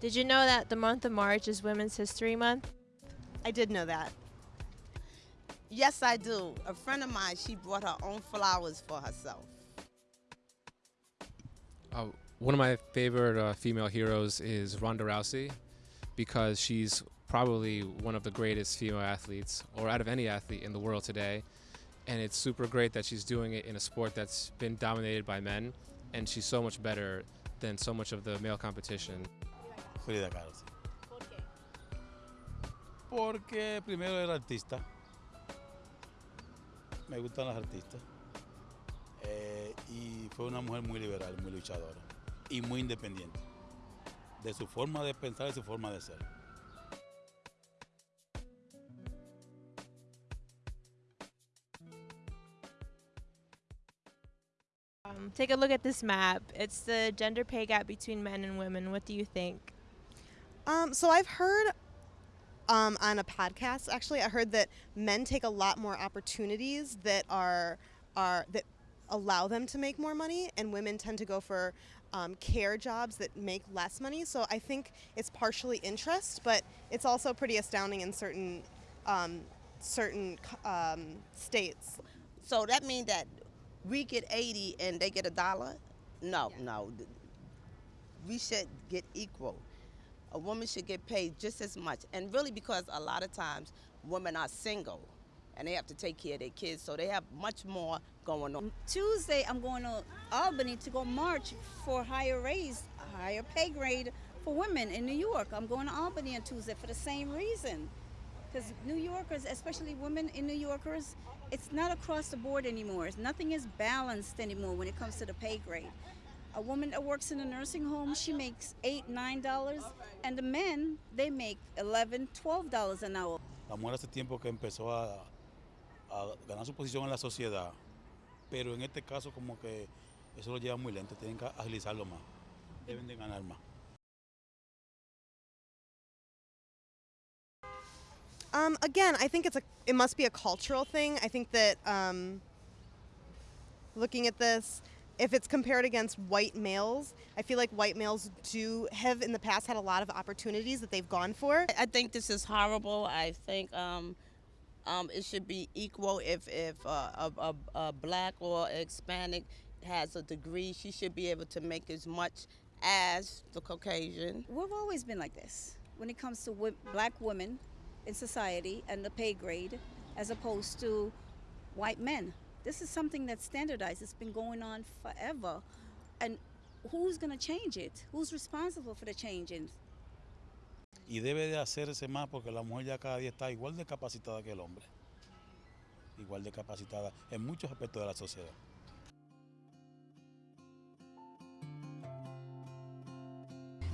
Did you know that the month of March is Women's History Month? I did know that. Yes, I do. A friend of mine, she brought her own flowers for herself. Uh, one of my favorite uh, female heroes is Ronda Rousey because she's probably one of the greatest female athletes, or out of any athlete in the world today. And it's super great that she's doing it in a sport that's been dominated by men, and she's so much better than so much of the male competition. Frida Kahlo. sí. Porque primero era artista. Me gustan las artistas. Eh, y fue una mujer muy liberal, muy luchadora y muy independiente. De su forma de pensar y su forma de ser. Um, take a look at this map. It's the gender pay gap between men and women. What do you think? Um, so I've heard um, on a podcast, actually, I heard that men take a lot more opportunities that are are that allow them to make more money, and women tend to go for um, care jobs that make less money. So I think it's partially interest, but it's also pretty astounding in certain um, certain um, states. So that means that we get 80 and they get a dollar? No, no. We should get equal. A woman should get paid just as much. And really because a lot of times women are single and they have to take care of their kids, so they have much more going on. Tuesday, I'm going to Albany to go march for higher raise, higher pay grade for women in New York. I'm going to Albany on Tuesday for the same reason. Because New Yorkers, especially women in New Yorkers, it's not across the board anymore. Nothing is balanced anymore when it comes to the pay grade. A woman that works in a nursing home, she makes eight, nine dollars, and the men, they make eleven, twelve dollars an hour. La mujer hace tiempo que empezó a, a ganar su posición en la sociedad, pero en este caso como que eso lo lleva muy lento, tienen que agilizarlo más, deben de ganar más. Um, again, I think it's a it must be a cultural thing. I think that um, looking at this, if it's compared against white males, I feel like white males do have in the past had a lot of opportunities that they've gone for. I think this is horrible. I think um, um, it should be equal. If if uh, a, a, a black or Hispanic has a degree, she should be able to make as much as the Caucasian. We've always been like this when it comes to wo- black women in society and the pay grade as opposed to white men. This is something that's standardized. It's been going on forever. And who's going to change it? Who's responsible for the changing? Y debe de hacerse más porque la mujer ya cada día está igual de capacitada que el hombre. Igual de capacitada en muchos aspectos de la sociedad.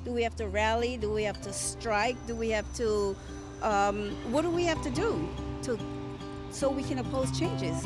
Do we have to rally? Do we have to strike? Do we have to, um, what do we have to do to, so we can oppose changes?